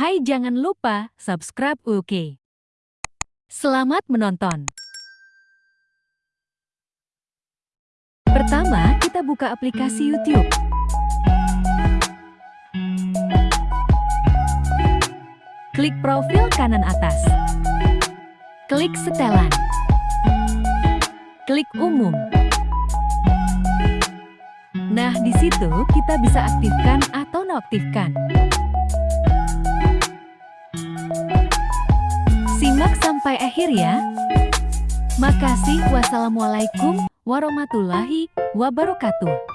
Hai jangan lupa subscribe UK. Selamat menonton. Pertama, kita buka aplikasi YouTube. Klik profil kanan atas. Klik setelan. Klik umum. Nah, di situ kita bisa aktifkan atau nonaktifkan. Simak sampai akhir ya. Makasih. Wassalamualaikum warahmatullahi wabarakatuh.